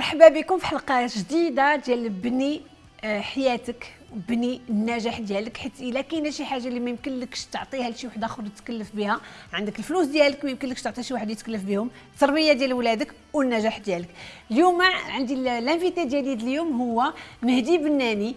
مرحبا بكم في حلقة جديدة ديال بني آه، حياتك بني النجاح ديالك. حيت إلا كاينة شي حاجة اللي ما يمكنلكش تعطيها لشي واحد آخر يتكلف بها عندك الفلوس ديالك ما يمكنلكش تعطي شي واحد يتكلف بهم التربية ديال ولادك والنجاح ديالك. اليوم عندي الانفيتي ديالي اليوم هو مهدي بناني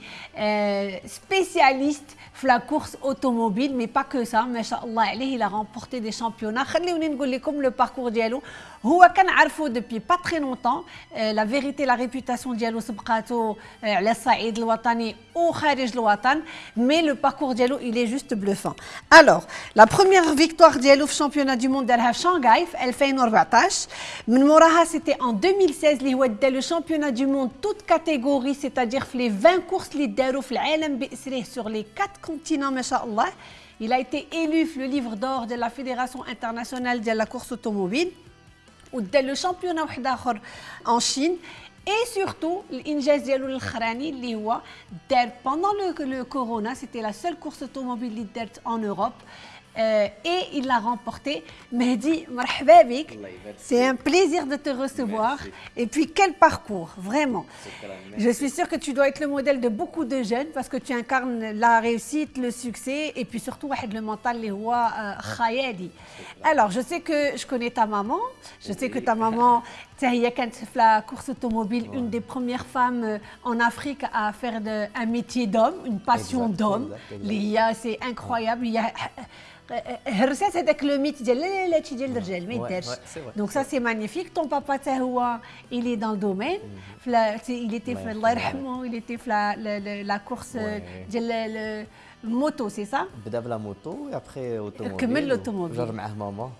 سبيسياليست في لا كورس اوتوموبيل مي با كو سا ما شاء الله عليه إلى غامبورتي دي شامبيونا خليوني نقول لكم لو باركور ديالو. هو كنعرفو دوبي با تري لونطون لا فيريتي لا ريبوتاسيون ديالو سبقاتو على الصعيد الوطني وخارج الوطن مي لو باركور ديالو il est juste bluffant. Alors, la première victoire ديالو في championnat du monde دارها في شانغاي في 2014 من موراها c'était en 2016 اللي هو دا لو championnat du monde toute catégorie c'est-à-dire في les 20 courses اللي داروا في العالم باسره sur les 4 continents ما شاء الله. Il a été élu le livre d'or de la Fédération internationale de la course automobile. ودا لو شامبيونا واحد اخر ان شين اي سورتو الانجاز ديالو الاخراني اللي هو دار بوندون لو كورونا سيتي لا سول كورس اوتوموبيل اللي دارت ان اوروب et il l'a remporté. Mehdi. C'est un plaisir de te recevoir. Merci. Et puis quel parcours, vraiment. Je suis sûre que tu dois être le modèle de beaucoup de jeunes parce que tu incarnes la réussite, le succès et puis surtout le mental les rois khayali. Alors, je sais que je connais ta maman. Je sais que ta maman, la course automobile, une des premières femmes en Afrique à faire de, un métier d'homme, une passion d'homme. C'est incroyable. Il y a هرسات هذاك لو ميت ديال لا لا لا هادشي ديال الرجال ما يدارش دونك سا سي مانيفيك طون بابا حتى هو الي دون دومين il était في الله يرحمه il était في لا كورس ديال الموتو سي سا بدا بلا موتو ابخي اوتوموبيل كمل الاوتوموبيل جر معاه ماما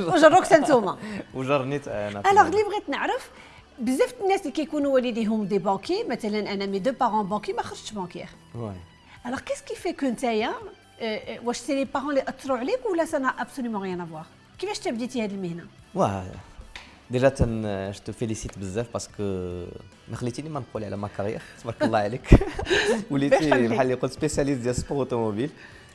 وجروك سنتوما وجرني أنا الوغ اللي بغيت نعرف بزاف الناس اللي كيكونوا والديهم دي بانكي مثلا أنا مي دو بارون بانكي ما خرجتش بانكيير الوغ كيس كي في كو نتايا واش سي لي بارون اللي اثروا عليك ولا سا ابسوليومون ريان افوار كيفاش تبديتي هذه المهنه واه ديجا تن جو فيليسيت بزاف باسكو ما خليتيني ما نقول على ما كارير تبارك الله عليك وليتي بحال اللي قلت سبيسياليست ديال سبور اوتوموبيل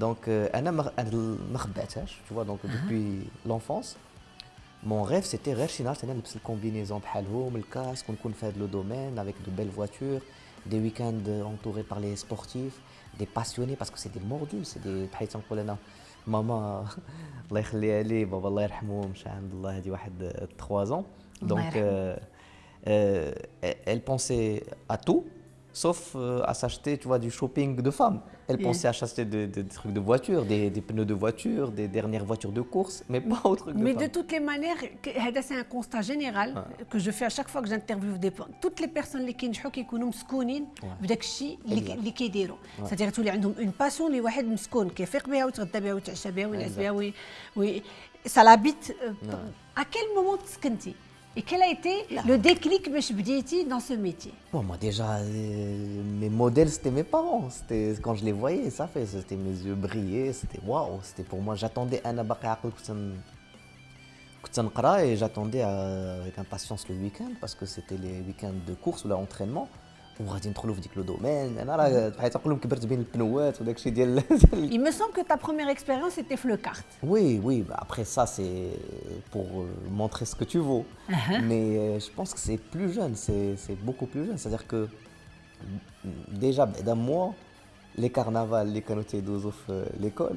Donc, انا ما خباتهاش, tu vois, donc depuis l'enfance, mon rêve c'était غير شي نهار انا نلبس الكومبينيزون بحالهم, الكاسك ونكون في هذا لو دومين avec de belles voitures, des week-ends entourés par les sportifs. des passionnés parce que c'est des mordus c'est des بحال تنقول انا ماما الله يخليها لي بابا الله يرحمه مشى عند الله هذه واحد 3 ans donc euh, euh, elle pensait à tout sauf euh, à s'acheter tu vois du shopping de femmes elle yeah. pensait à acheter des, des, trucs de voiture des, des, pneus de voiture des dernières voitures de course mais pas au truc de mais femme. de toutes les manières c'est un constat général ah. que je fais à chaque fois que j'interviewe des toutes les personnes اللي كينجحوا كيكونوا مسكونين بداك الشيء اللي, اللي كيديروا ساتير تولي عندهم اون باسيون اللي واحد مسكون كيفيق بها ويتغدى بها ويتعشى بها وينعس بها وي, وي ça l'habite à quel moment تسكنتي et quel a été Là. le déclic dans ce métier? Bon, Moi déjà, euh, mes modèles, c'était mes parents. C'était Quand je les voyais, ça fait, c'était mes yeux brillaient, c'était waouh. C'était pour moi, j'attendais un et j'attendais avec impatience le week-end parce que c'était les week-ends de course ou l'entraînement. وغادي ندخلوا في ديك لو دومين انا راه بحال تنقول لهم كبرت بين البنوات وداك الشيء ديال Il me semble que ta première expérience était le kart. Oui, oui, bah après ça c'est pour montrer ce que tu vaux. Uh -huh. Mais euh, je pense que c'est plus jeune, c'est beaucoup plus jeune, c'est-à-dire que déjà d'un mois les carnavals les كانوا تيدوزوا في l'école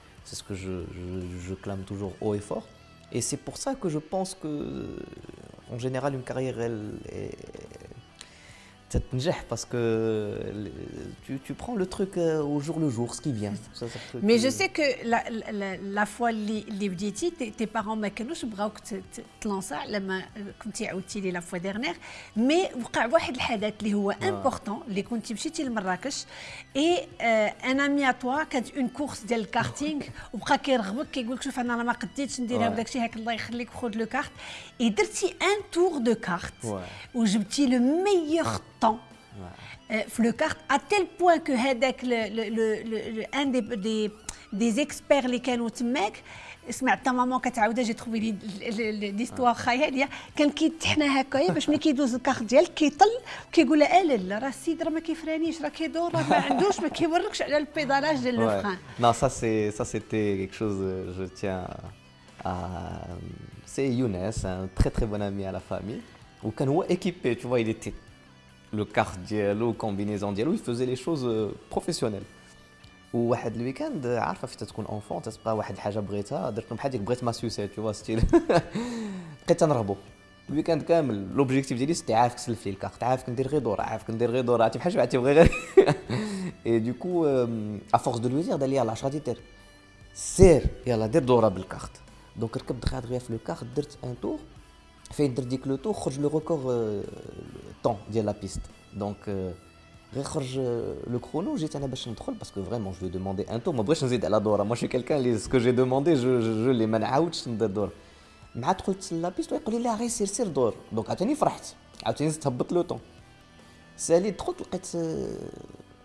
C'est ce que je, clame toujours haut et fort. Et c'est pour ça que je pense que, en général, une carrière, elle, que tu, tu prends le truc euh, au jour le jour, ce qui vient. Ça, Mais je sais que la, la, la fois اللي بديتي tes parents ما كانوش بغاوك تلانسا لما كنتي عاودتي لي لا فوا ديرنيغ مي وقع واحد الحدث اللي هو امبورطون اللي كنتي مشيتي لمراكش اي ان امي توا كانت اون كورس ديال الكارتينغ وبقى كيرغبك كيقول لك شوف انا ما قديتش نديرها وداك الشيء هاك الله يخليك خذ لو كارت اي درتي ان تور دو كارت وجبتي لو ميور temps le carte à tel point que هذاك un des des des experts اللي كانوا تماك سمعت ماما كتعاودها جي تخوي لي ليستوار خياليه كان كيتحنا هكايا باش ملي كيدوز الكارت ديالك كيطل كيقول لها لا لا راه السيد راه ما كيفرانيش راه كيدور راه ما عندوش ما كيوركش على البيدالاج ديال لو فران Non, ça c'est ça c'était quelque chose je tiens à c'est Younes un très très bon ami à la famille وكان هو équipé tu vois il était le quart ديالو combinaison ديالو faisait les choses professionnelles. وواحد الويكاند عارفه فين تكون اونفون تتبقى واحد الحاجة بغيتها درت بحال ديك بغيت ما سوسيت تو ستيل بقيت تنرهبوا الويكاند كامل لوبجيكتيف ديالي سيتي عارف كسلف لي الكارت عارف كندير غير دور عارف كندير غير دور عرفتي؟ بحال شبعتي بغي غير. اي دوكو ا فورس دو لوي دير دار لي يلاه اش غادي دير سير يلاه دير دورة بالكارت. دونك ركبت دغيا دغيا في لو كارت درت ان تور فين ديك لو تور خرج لو ريكور طون ديال لا بيست دونك غير خرج لو كرونو جيت أنا باش ندخل باسكو فريمون جو دوموندي ان تور ما بغيتش نزيد على دوره ماشي كيلكان اللي سكو جي دوموندي جو جو لي ما نعاودش ندير دور مع دخلت لابيست ويقول لي لا غير سير سير دور دونك عاوتاني فرحت عاوتاني زدت هبط لو طون سالي دخلت لقيت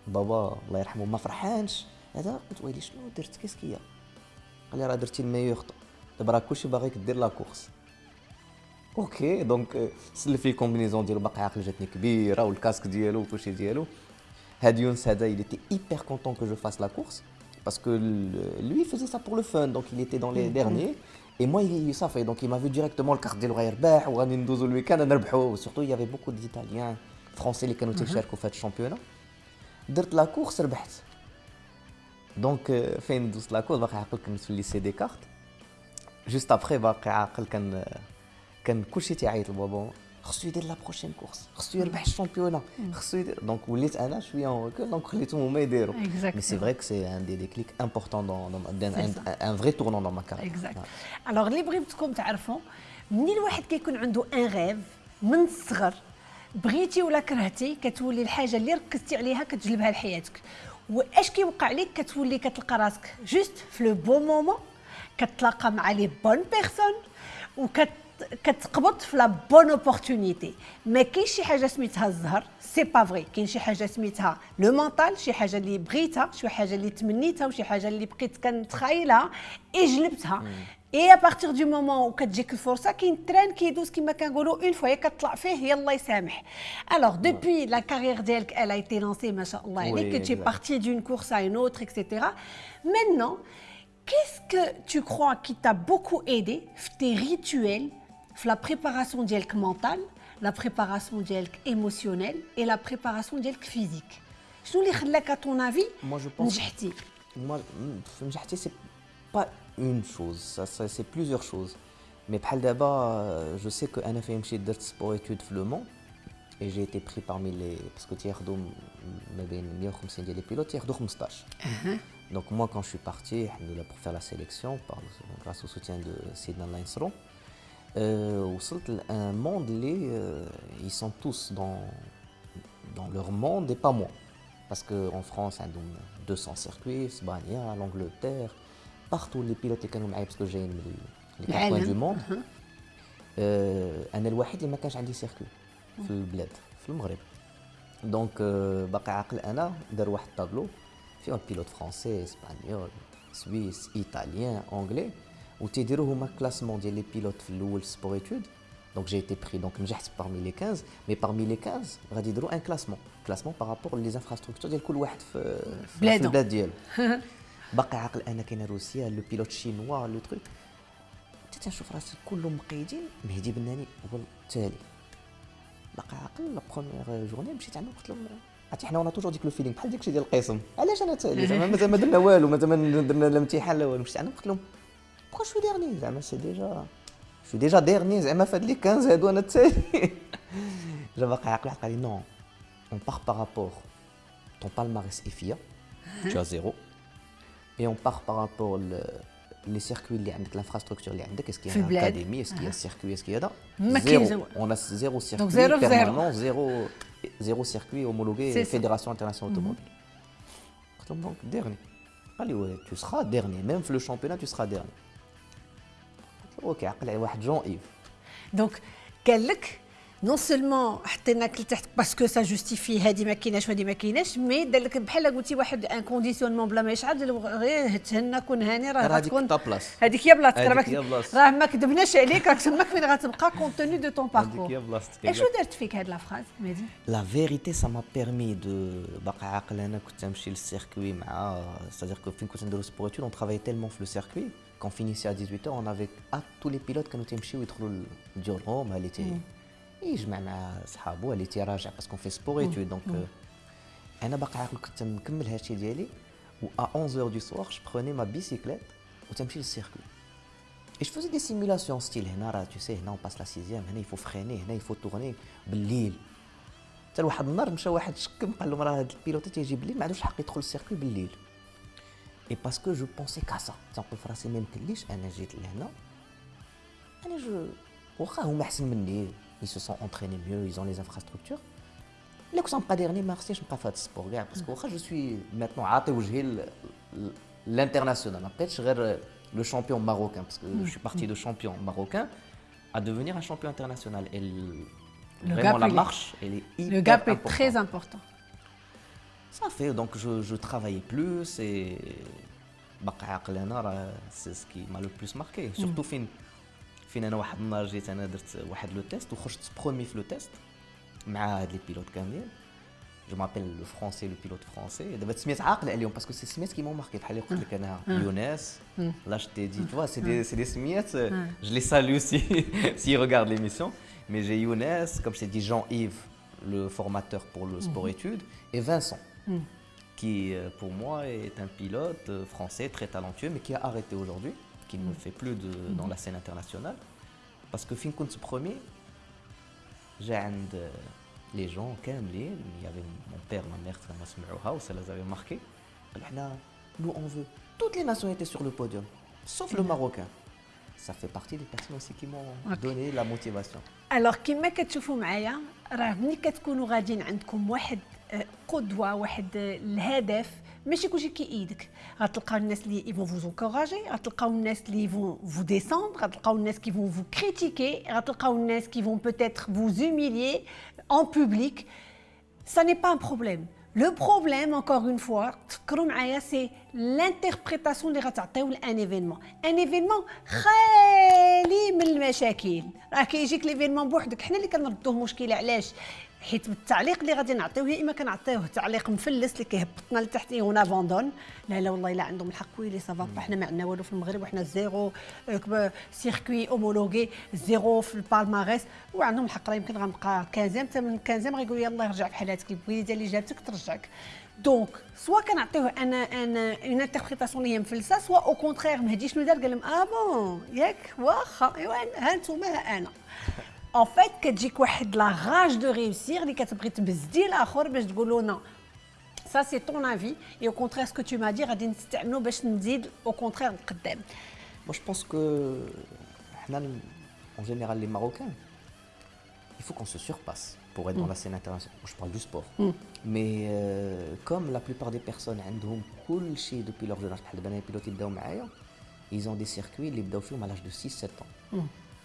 بابا الله يرحمه ما فرحانش هذا قلت ويلي شنو درت كيسكيا قال لي راه درتي الميور دابا راه كلشي باغيك دير لا كورس اوكي دونك سلف لي كومبينيزون ديالو باقي عاقل جاتني كبيره والكاسك ديالو وكلشي ديالو هاد يونس هذا il était hyper content que je fasse la course parce que lui il faisait ça pour le fun donc il était dans les derniers et moi il ça fait donc il m'a vu directement le carte ديالو غيربح وغادي ندوزو الويكاند نربحو surtout il y avait beaucoup d'italiens français اللي كانوا تيشاركوا في هاد الشامبيونا درت لا كورس ربحت دونك فين دوزت لا كورس باقي عاقل كنت في الليسي دي كارت جوست ابخي باقي عاقل كان كان كلشي تيعيط لبابا. خصو يدير لا بروشين كورس خصو يربح الشامبيونا خصو يدير. دونك وليت أنا شوية اون ريكول دونك خليتهم هما يديروا. مي سي فري كو سي ان دي ديكليك امبورطون دون ان فري تورنون دون ما كارير اكزاكت الوغ اللي بغيتكم تعرفوا منين الواحد كيكون عنده ان غيف من الصغر بغيتي ولا كرهتي كتولي الحاجة اللي ركزتي عليها كتجلبها لحياتك. وأش كيوقع لك كتولي كتلقى راسك؟ جوست في لو بون مومون كتلاقى مع لي بون بيرسون وكت كتقبض في لا بون اوبورتونيتي ما كاينش شي حاجه سميتها الزهر سي با فري كاين شي حاجه سميتها لو مونطال شي حاجه اللي بغيتها شي حاجه اللي تمنيتها وشي حاجه اللي بقيت كنتخايلها اي جلبتها اي ا بارتير دو مومون وكتجيك الفرصه كاين تران كيدوز كما كنقولوا اون فوا كتطلع فيه يلا يسامح الوغ دوبوي لا كارير ديالك elle a été lancée ما شاء الله عليك tu es parti d'une course à une autre etc maintenant qu'est-ce que tu crois qui t'a beaucoup aidé tes rituels la préparation dielk mentale, la préparation dielk émotionnelle et la préparation dielk physique. Je اللي خلاك à ton avis Moi je pense نجحتي Moi نجحتي c'est pas une chose, ça, ça c'est plusieurs choses. Mais بحال دابا je sais que انا فين مشيت درت sport études في le Mans et j'ai été pris parmi les parce que تياخذوا ما بين 150 ديال لي بيلوت تياخذوا 15. Donc moi quand je suis parti pour faire la sélection par, grâce au soutien de Sidna Linsron, euh, un monde euh, ils sont tous dans, dans leur monde et pas moi. Parce qu'en France, il y a 200 circuits, Espagne, l'Angleterre, partout les pilotes qui sont parce que j'ai les quatre coins du monde. انا الوحيد اللي ما كانش عندي سيركو في البلاد في المغرب دونك باقي عاقل انا دار واحد الطابلو فيه بيلوت فرونسي اسبانيول سويس ايطاليان انجلي وتيديروا هما كلاسمون ديال لي بيلوت في الأول سبور ايتود دونك جي ايتي بري دونك نجحت parmi لي 15 مي parmi لي 15 غادي يديروا ان كلاسمون كلاسمون بارابور لي انفراستركتور ديال كل واحد في في البلاد ديالو باقي عاقل أنا كاين روسيا لو بيلوت شينوا لو تروك حتى تنشوف راسي كلهم مقيدين مهدي بناني هو التالي باقي عاقل لا بروميير جورني مشيت عندهم قلت لهم عرفتي حنا ونا توجور ديك لو فيلينغ بحال داك الشيء ديال القسم علاش أنا تالي زعما مازال ما درنا والو مازال ما درنا الامتحان لا والو مشيت عندهم قلت لهم بوكو شو ديرني زعما سي ديجا شو ديجا ديرني زعما فهاد لي 15 هادو انا الثاني جا باقي عاقل قال لي نو on part par rapport ton palmarès FIA, tu as zéro. Et on part par rapport le, les circuits, l'infrastructure, est-ce qu'il y a une académie, est-ce qu'il y a un circuit, est-ce qu'il y a zéro. On a zéro circuit Donc zéro, permanent, zéro, zéro circuit homologué Fédération internationale mhm. automobile. Donc dernier. Allez, ouais, tu seras dernier, même le championnat, tu seras dernier. هو كيعقل على واحد جون ايف. دونك قال لك non seulement حطيناك لتحت باسكو سا جوستيفي هذه ما كايناش وهذه ما كايناش مي دار لك بحال قلتي واحد ان كونديسيونمون بلا ما يشعل غير تهنى كون هاني راه غتكون هذيك هي بلاصتك راه ما كذبناش عليك راك تماك فين غتبقى كونتوني دو طون باركور هذيك هي بلاصتك شنو دارت فيك هاد لا فراز مهدي لا فيريتي سا ما بيرمي دو باقي عاقل أنا كنت نمشي للسيركوي مع سادير كو فين كنت نديرو سبورتول اون ترافاي تيلمون في لو سيركوي كون فينيسي ا 18 اون افيك ا تو لي بيلوت كانوا تيمشيو يدخلوا لديورهم هالي تي يجمع مع صحابو اللي تيراجع باسكو في سبور ايتود دونك أنا باقي عاقل كنت مكمل هادشي ديالي و ا 11 دو سوار جو بروني ما بيسيكليت و تمشي للسيركل اي جو فوزي دي سيمولاسيون ستيل هنا راه تو سي هنا اون باس لا سيزيام هنا يفو فريني هنا يفو تورني بالليل. حتى واحد النهار مشى واحد شكم قال لهم راه هاد البيلوت تيجي بالليل ما عندوش الحق يدخل السيركل بالليل. اي باسكو جو بونسي كاسا تنقول في راسي ما يمكنليش أنا جيت لهنا أنا جو واخا هما أحسن مني. Ils se sont entraînés mieux, ils ont les infrastructures. Les coups sont pas derniers, merci, je ne pas faire de sport, parce que je suis maintenant à l'international. Après, je serai le champion marocain, parce que je suis parti de champion marocain à devenir un champion international. Et le vraiment, la marche, elle est hyper Le gap est très important. Ça fait, donc je, je travaillais plus et c'est ce qui m'a le plus marqué. Surtout, fin, فين انا واحد النهار جيت انا درت واحد لو تيست وخرجت برومي في لو تيست مع هاد لي بيلوت كاملين جو مابيل لو فرونسي لو بيلوت فرونسي دابا تسميت عاقل عليهم باسكو سي سميات كيما ماركي بحال اللي قلت لك انا يونس لا جو تي دي تو سي دي سي دي سميات جو لي سالو سي سي ريغارد ليميسيون مي جي يونس كوم je t'ai dit Jean-Yves le formateur pour le sport études et Vincent qui pour moi est un pilote français très talentueux mais qui a arrêté aujourd'hui qui ne fait plus de, dans la scène internationale. Parce que fin كنت premier, j'ai عند les gens كاملين il y avait mon père ma mère ça m'a سمعوها ça les avait marqué nous on veut toutes les nationalités sur le podium sauf le marocain ça fait partie des personnes aussi qui m'ont donné la motivation alors كما كتشوفوا معايا راه ملي كتكونوا غاديين عندكم واحد قدوه واحد الهدف ماشي كلشي كيأيدك غتلقاو الناس اللي يفون فوز انكوراجي غتلقاو الناس اللي يفون فو ديسوندر غتلقاو الناس كي فون فو كريتيكي غتلقاو الناس كي فون بوتيتر فو زوميليي en public ça n'est pas un problème Le problème, encore une fois, c'est l'interprétation اللي غتعطيو لان ايفينمون ان ايفينمون خالي من المشاكل راه كيجيك ليفينمون بوحدك حنا اللي كنردوه مشكله علاش حيت بالتعليق اللي غادي نعطيوه يا إما كنعطيوه تعليق مفلس اللي كيهبطنا لتحت هنا فوندون لا لا والله الا عندهم الحق. ويلي سافا حنا ما عندنا والو في المغرب وحنا زيرو سيركوي اومولوغي زيرو في البالماريس وعندهم الحق راه يمكن غنبقى 15 حتى من 15 غيقول يلاه رجع بحال هاتك الوليده اللي جابتك ترجعك. دونك سوا كنعطيوه أنا أنا اون انتربريتاسيون اللي هي مفلسة سوا أو كونترير مهدي شنو دار قال لهم آه بون ياك واخا. إيوا ها انتوما ها أنا. en fait كتجيك واحد لا راج دو ريوسير اللي كتبغي تبزدي الاخر باش تقول له نو سا سي طون افي اي او كونترير سكو تو ما دي غادي نستعملو باش نزيد او كونترير نقدام Moi, je pense que, en général, les Marocains, il faut qu'on se surpasse pour être dans la scène internationale. Je parle du sport. Mais euh, comme la plupart des personnes عندهم كل شيء depuis leur jeune âge, بحال دابا انا pilotes يبداو معايا, ils ont des circuits اللي بداو فيهم à l'âge de 6-7 ans. Les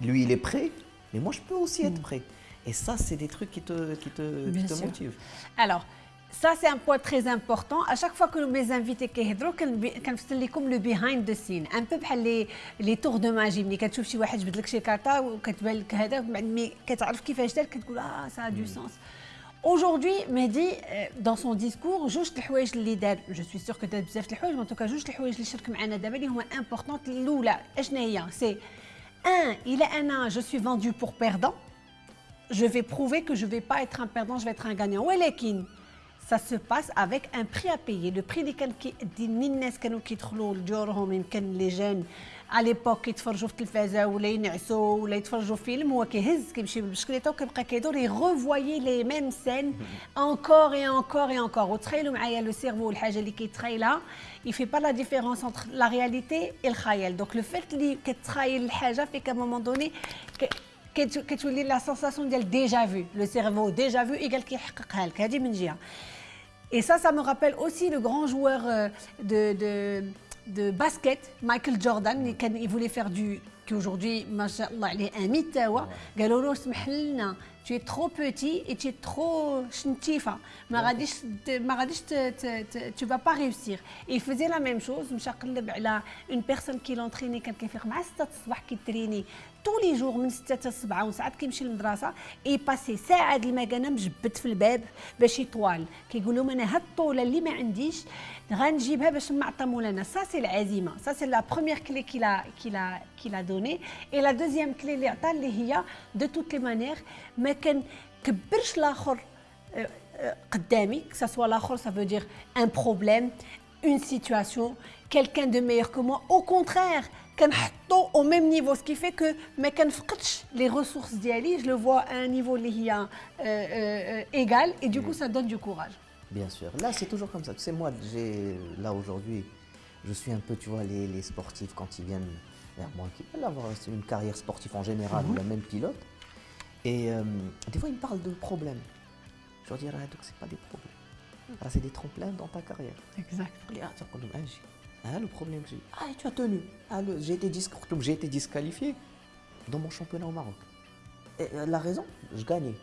lui, il est prêt, mais moi, je peux aussi être mm. prêt. Et ça, c'est des trucs qui te, qui te, qui te motivent. Alors, ça, c'est un point très important. À chaque fois que mes invités كيهضروا كنفصل لكم le behind the scene. Un peu بحال les les tours de magie ملي كتشوف شي واحد جبد لك شي كارطه وكتبان لك هذا مي كتعرف كيفاش دار كتقول اه ça a du mm. sens. Aujourd'hui, Mehdi, euh, dans son discours, je suis sûr que tu as بزاف mais en tout cas جوج الحوايج اللي شارك معنا دابا اللي هما importantes الاولى اشنا هي c'est un il est un an je suis vendu pour perdant je vais prouver que je vais pas être un perdant je vais être un gagnant ولكن ça se passe avec un prix à payer le prix اللي كان دي الناس كانوا كيدخلوا لجورهم يمكن لي جون على ليبوك كيتفرجوا في التلفازه ولا ينعسوا ولا يتفرجوا فيلم هو كيهز كيمشي بالبشكليته وكيبقى كيدور يغوفوايي لي ميم سين انكور اي انكور اي انكور وتخيلوا معايا لو سيرفو الحاجه اللي كيتخيلها يفي با لا ديفيرونس انتر لا رياليتي اي الخيال دونك لو فيت اللي كتخيل الحاجه في كا مومون دوني كتولي لا سونساسيون ديال ديجا فو لو سيرفو ديجا فو ايكال كيحققها لك هذه من جهه Et ça, ça me rappelle aussi le grand joueur de, de, de basket, Michael Jordan, il voulait faire du qu'aujourd'hui, machallah, il est un mythe, tu es trop petit et tu es trop chntifa. Tu ne vas pas réussir. Et il faisait la même chose. Une personne qui l'entraînait, quelqu'un qui fait tous les jours من 6 ل 7 وساعات كيمشي للمدرسة إي باسي ساعة المكانه مجبد في الباب باش يطوال. كيقول لهم أنا هاد الطولة اللي ما عنديش غنجيبها باش نعطى مولانا. سا سي العزيمه سا سي لا بروميير كلي كيلا كيلا كيلا دوني اي لا دوزيام كلي اللي عطا اللي هي دو توت لي مانيير ما كنكبرش الآخر قدامي que سوا الآخر سا فو دير ان بروبليم اون سيتوياسيون كيلكان دو ميور كو موا أو كونترير كنحطو au même niveau ce qui fait que ما كنفقدش les ressources ديالي je le vois à un niveau اللي هي égal et du coup ça donne du courage Bien sûr. Là, c'est toujours comme ça. Tu sais, moi, j'ai là aujourd'hui, je suis un peu, tu vois, les, les, sportifs quand ils viennent vers moi, qui veulent avoir une carrière sportive en général, ou la même pilote. Et euh, des fois, ils me parlent de problèmes. Je leur dis, ah, donc c'est pas des problèmes. Ah, c'est des tremplins dans ta carrière. Exact. Ah, le problème, c'est ah, tu as tenu. Ah, j'ai été, été disqualifié dans mon championnat au Maroc. Et euh, la raison, je gagnais.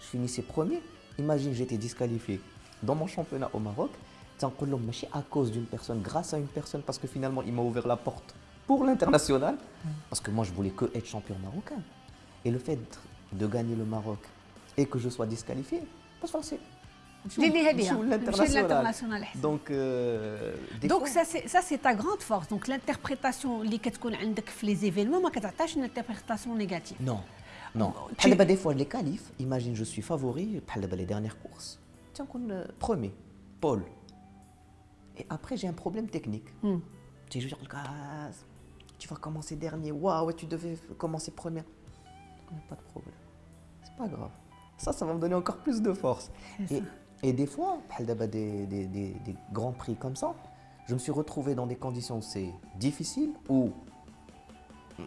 Je finissais premier. Imagine, j'étais disqualifié dans mon championnat au Maroc, à cause d'une personne, grâce à une personne, parce que finalement, il m'a ouvert la porte pour l'international, parce que moi, je voulais que être champion marocain. Et le fait de gagner le Maroc et que je sois disqualifié, c'est l'international. Donc, euh, Donc ça, c'est ta grande force. Donc, l'interprétation, les événements, ma attache une interprétation négative. Non, non. Tu... Des fois, les qualifs, imagine, je suis favori, les dernières courses. Tiens, premier, Paul. Et après, j'ai un problème technique. Hmm. Tu joues le gaz, tu vas commencer dernier, waouh, tu devais commencer premier. Pas de problème. C'est pas grave. Ça, ça va me donner encore plus de force et, des fois, des, des, des, des, grands prix comme ça, je me suis retrouvé dans des conditions où c'est difficile, où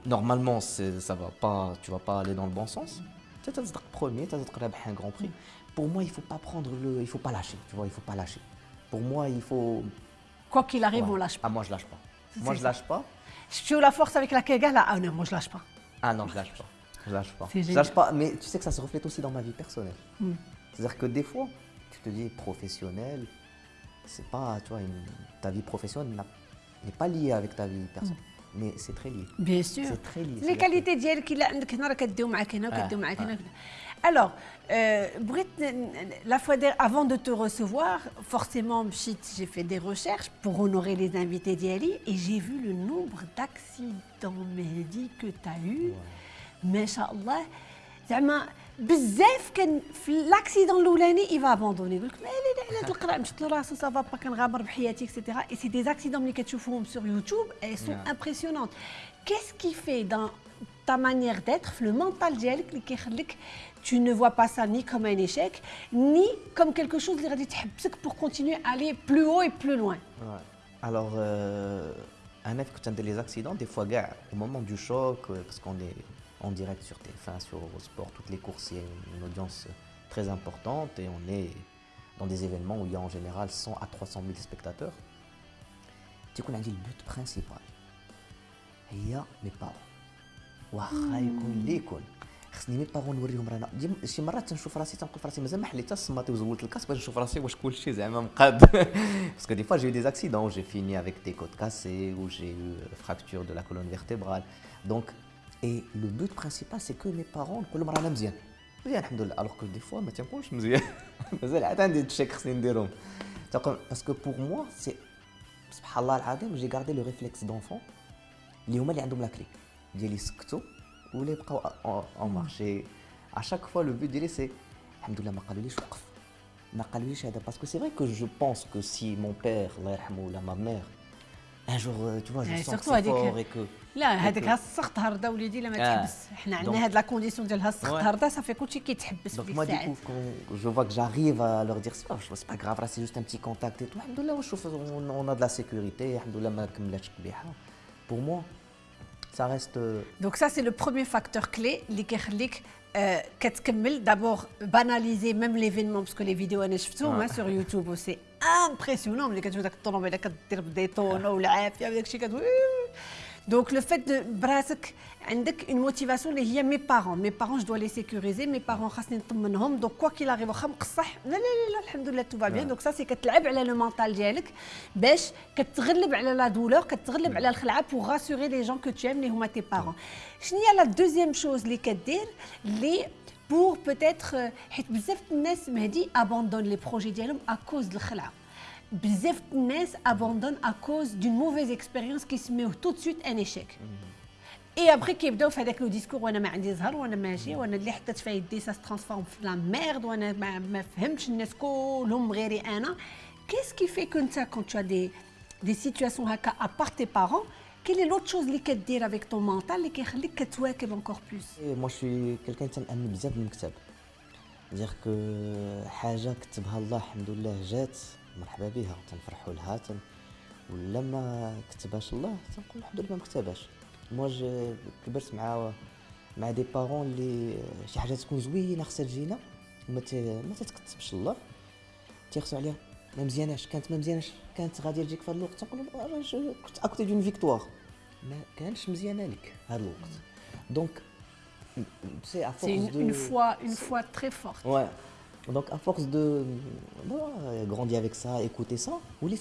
normalement ça va pas, tu vas pas aller dans le bon sens. Tu es premier, tu as un grand prix. Pour moi, il ne faut pas prendre le. Il faut pas lâcher, tu vois, il faut pas lâcher. Pour moi, il faut. Quoi qu'il arrive, on on lâche pas. Ah, moi, je lâche pas. Moi, je lâche pas. Je la force avec la Kega, là. Ah non, moi, je lâche pas. Ah non, je lâche pas. Je lâche pas. Je lâche pas, mais tu sais que ça se reflète aussi dans ma vie personnelle. Hmm. C'est-à-dire que des fois, tu te dis professionnel, c'est pas, tu vois, ta vie professionnelle n'est pas liée avec ta vie personnelle. Hmm. Mais c'est très lié. Bien sûr. C'est très lié. Les qualités d'elle qu'il a, alors, euh, la fois avant de te recevoir, forcément, j'ai fait des recherches pour honorer les invités d'Yali et j'ai vu le nombre d'accidents médicaux que tu as eu. Mais Inch'Allah, زعما بزاف كان في لاكسيدون الاولاني il va abandonner يقول لك مالي على القرا مشيت له راسو صافا با كنغامر بحياتي اكسيتيرا اي سي دي زاكسيدون ملي كتشوفوهم سور يوتيوب اي سون امبرسيونونت كيس كي في دان ta manière d'être, le mental ديالك اللي كيخليك tu ne vois pas ça ni comme un échec, ni comme quelque chose qui pour continuer à aller plus haut et plus loin. Alors, euh, un que tu les accidents, des fois, au moment du choc, euh, parce qu'on est en direct sur TF1, sur Eurosport, toutes les courses, il y a une audience très importante et on est dans des événements où il y a en général 100 à 300 000 spectateurs. Tu connais le but principal. Il y a mes parents. خصني مي باغون نوريهم رانا شي مرات تنشوف راسي تنقول في راسي مازال ما حليت الصماطي وزولت الكاس باش نشوف راسي واش كلشي زعما مقاد باسكو دي فوا جي دي اكسيدون جي فيني افيك دي كوت كاسي ou j'ai eu fracture de la colonne vertébrale donc et le but principal c'est que mes parents نقول لهم رانا مزيان مزيان الحمد لله الوغ كو دي فوا ما تنكونش مزيان مازال عاد عندي تشيك خصني نديرهم باسكو بور موا سي سبحان الله العظيم جي غاردي لو ريفلكس دونفون اللي هما اللي عندهم لا كلي ديالي يسكتوا ولا يبقاو اون مارشي ا شاك فوا لو بوت ديالي سي الحمد لله ما قالوليش وقف ما قالوليش هذا باسكو سي فري كو جو بونس كو سي مون بير الله يرحمه ولا ما مير ان جور تو فوا جو سون سي فور اي كو لا هذاك السخط هرده وليدي لا ما تحبس حنا عندنا هاد لا كونديسيون ديال السخط هرده صافي كلشي كيتحبس دونك moi du coup quand je vois que j'arrive à leur dire c'est pas grave c'est juste un petit contact et tout الحمد لله وشوف on a de la sécurité الحمد لله ما كملاتش قبيحه pour moi ça reste donc ça c'est le premier facteur clé اللي كيخليك كتكمل d'abord banaliser même l'événement parce que les vidéos انا شفتهم sur YouTube c'est impressionnant ملي كتشوف داك الطوموبيله كدير بديتون والعافيه وداك الشيء كتقول donc le fait de brasser une motivation اللي هي mes parents mes parents je dois les sécuriser mes parents خاصني نطمنهم donc quoi qu'il arrive واخا مقصح لا لا لا الحمد لله tout va bien donc ça c'est كتلعب على لو مونطال ديالك باش كتغلب على لا دولور كتغلب على الخلعه pour rassurer les gens que tu aimes اللي هما tes parents شنو هي لا دوزيام شوز اللي كدير اللي pour peut-être حيت بزاف الناس مهدي abandonnent les projets ديالهم à cause de الخلعه bzef de abandonnent à cause d'une mauvaise expérience qui se met tout de suite un échec. Et après كيبداو في هذاك لو ديسكور وانا ما عندي زهر وانا ماشي وانا اللي حطيت فيها يدي سا ترانسفورم في لا ميرد وانا ما, ما فهمتش الناس كلهم غيري انا qu'est-ce qui fait que انت quand tu as des des situations هكا à part tes quelle est l'autre chose اللي كدير avec ton mental اللي كيخليك كتواكب plus? Moi je suis quelqu'un تنأمن بزاف بالمكتب dire que حاجة كتبها الله الحمد لله جات مرحبا بها تنفرحوا لها تن ولا ما كتبهاش الله تنقول الحمد لله ما كتبهاش موا كبرت مع مع دي بارون اللي شي حاجة تكون زوينه خصها تجينا ما ما تتكتبش الله تيخصو عليها ما مزياناش كانت ما مزياناش كانت غادي تجيك في هذا الوقت تنقول كنت اكوتي دون فيكتوار ما كانش مزيانه لك هذا الوقت دونك سي ا فورس دو une fois une fois très forte ouais Donc à force de grandir avec ça, écouter ça, ou les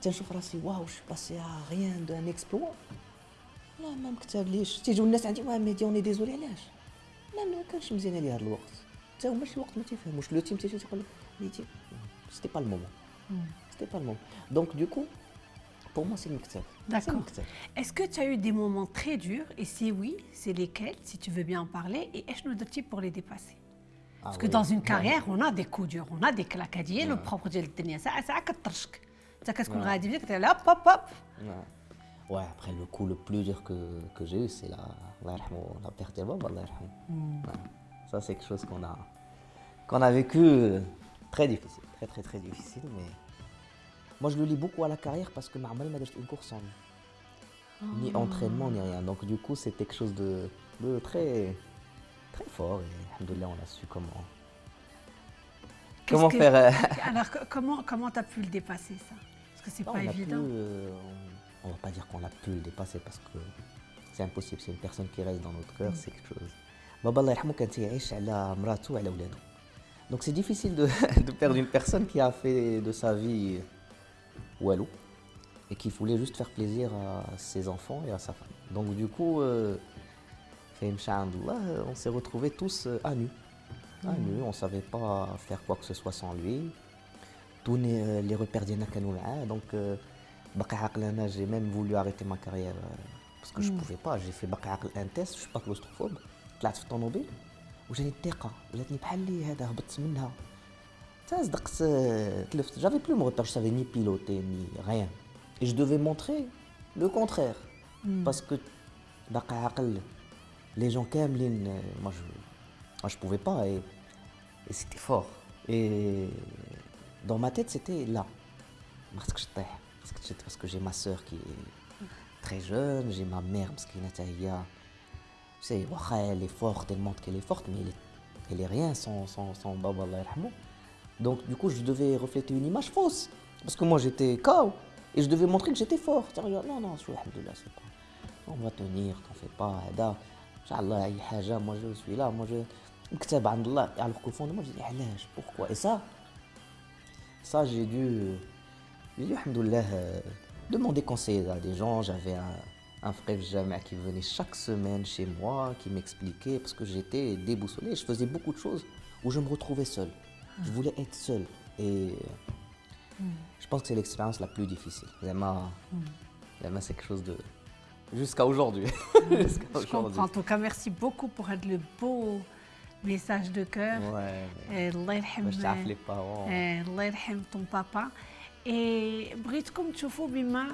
tiens je راسي واو je suis passé à rien d'un exploit لا ما مكتبليش تيجيو الناس عندي واه مهدي اوني ديزولي علاش لا ما كانش مزيان لي هذا الوقت حتى هما شي وقت ما تيفهموش لو تيم تيجي تيقول لك ميتي سيتي با المومون Hmm. C'était pas le moment. Donc, du coup, pour moi, c'est le. D'accord. Est-ce que tu as eu des moments très durs? Et si oui, c'est lesquels, si tu veux bien en parler. Et est-ce que nous type pour les dépasser? Ah Parce que dans une carrière, on a des coups durs, on a des claquadiers, le propre de l'État, ça a quatre Ça, qu'est-ce qu'on a dit? Tu là, hop, hop, hop. Ouais, après, le coup le plus dur que, que j'ai eu, c'est la, la, la perte de Bob, mm. ouais. Ça, c'est quelque chose qu'on a, qu'on a vécu euh, très difficile, très, très, très difficile, mais moi, je le lis beaucoup à la carrière parce que Marmal m'a une course en ni ah. entraînement ni rien. Donc du coup, c'est quelque chose de, de très très fort et on a su comment. Comment faire. Euh, alors, comment comment tu as pu le dépasser ça? Parce que c'est pas évident. Euh, on va pas dire qu'on a pu le dépasser parce que c'est impossible. C'est une personne qui reste dans notre cœur, mm. c'est quelque chose. Donc c'est difficile de, de, perdre une personne qui a fait de sa vie walou et qui voulait juste faire plaisir à ses enfants et à sa femme. Donc du coup, euh, on s'est retrouvés tous euh, à nu. À mm. nu, on ne savait pas faire quoi que ce soit sans lui. Tous euh, les repères d'Yanakanou Donc, euh, j'ai même voulu arrêter ma carrière parce que je ne mm. pouvais pas. J'ai fait un test, je ne suis pas claustrophobe. طلعت في الطوموبيل وجاني الثقه جاتني بحال اللي هذا هبطت منها صدقت تلفت j'avais plus mon repère, je savais ni piloter, ni rien. Et je devais montrer le contraire. Hmm. Parce que les gens qui aiment, euh, moi je, moi je pouvais pas et, et c'était fort. Et dans ma tête, c'était là. Parce que j'ai ma soeur qui est très jeune, j'ai ma mère, parce qu'elle est forte, elle montre qu'elle est forte, mais elle est, elle est rien sans, sans, sans Baba donc du coup, je devais refléter une image fausse. Parce que moi, j'étais KO. Et je devais montrer que j'étais fort. Non, non, je suis c'est pas... On va tenir, t'en fais pas. Inch'Allah, moi je suis là, moi je... Alors qu'au fond de moi, je dis, pourquoi? Et ça, ça j'ai dû... J'ai dû, euh, demander conseil à des gens. J'avais un, frère jamais qui venait chaque semaine chez moi, qui m'expliquait, parce que j'étais déboussolé. Je faisais beaucoup de choses où je me retrouvais seul. Je voulais être seul. Et je pense que c'est l'expérience la plus difficile. Vraiment, c'est quelque chose de... Jusqu'à aujourd'hui. je comprends. En tout cas, merci beaucoup pour être le beau message de cœur. Ouais. Allah يرحم les parents. الله يرحم ton papa. Et بغيتكم تشوفوا بما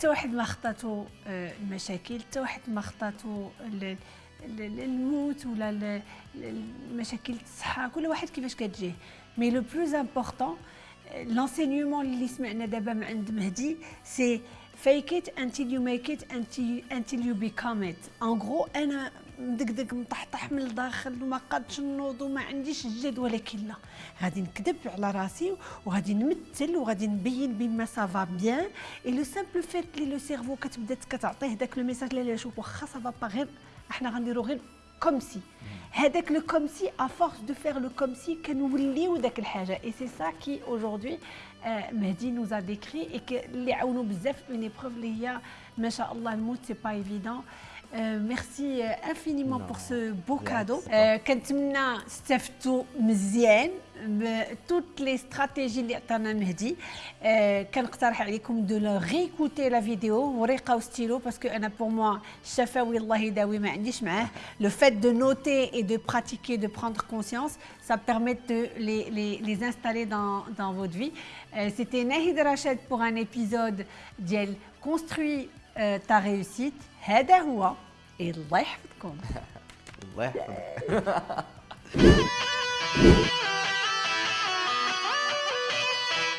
حتى واحد ما خطاتو المشاكل حتى واحد ما خطاتو الموت ولا المشاكل الصحه كل واحد كيفاش كتجيه مي لو بلوز امبورطون l'enseignement اللي سمعنا دابا من عند مهدي سي it until you make it until, until you become it. En gros أنا مدقدق مطحطح من الداخل وما قادش نوض وما عنديش الجد ولكن لا. غادي نكذب على راسي وغادي نمثل وغادي نبين بما سافا بيان اي لو سامبل فيت لي لو سيرفو كتبدا كتعطيه داك لو ميساج لا شوف واخا سافا با غير إحنا غنديرو غير كوم سي هذاك لو كوم سي ا فورس دو فير لو كوم سي كنوليو داك الحاجة. اي سي سا كي اaujourd'hui مهدي نوز ا ديكري اي اللي عاونوا بزاف اون ايبروف اللي هي ما شاء الله الموت سي با ايفيدون Euh, merci euh, infiniment pour ce beau cadeau. كنتمنى استفدتوا مزيان toutes les stratégies اللي عطانا مهدي كنقترح عليكم دو ريكوتي لا فيديو وريقه ستيلو باسكو انا بور موا الشفاوي الله يداوي ما عنديش معاه لو فات دو نوتي اي دو براتيكي دو بروندر كونسيونس ça permet de les, les, les installer dans, dans votre vie. Euh, C'était Nahid Rachid pour un épisode d'El Euh, ta réussite. هذا هو الله يحفظكم الله يحفظك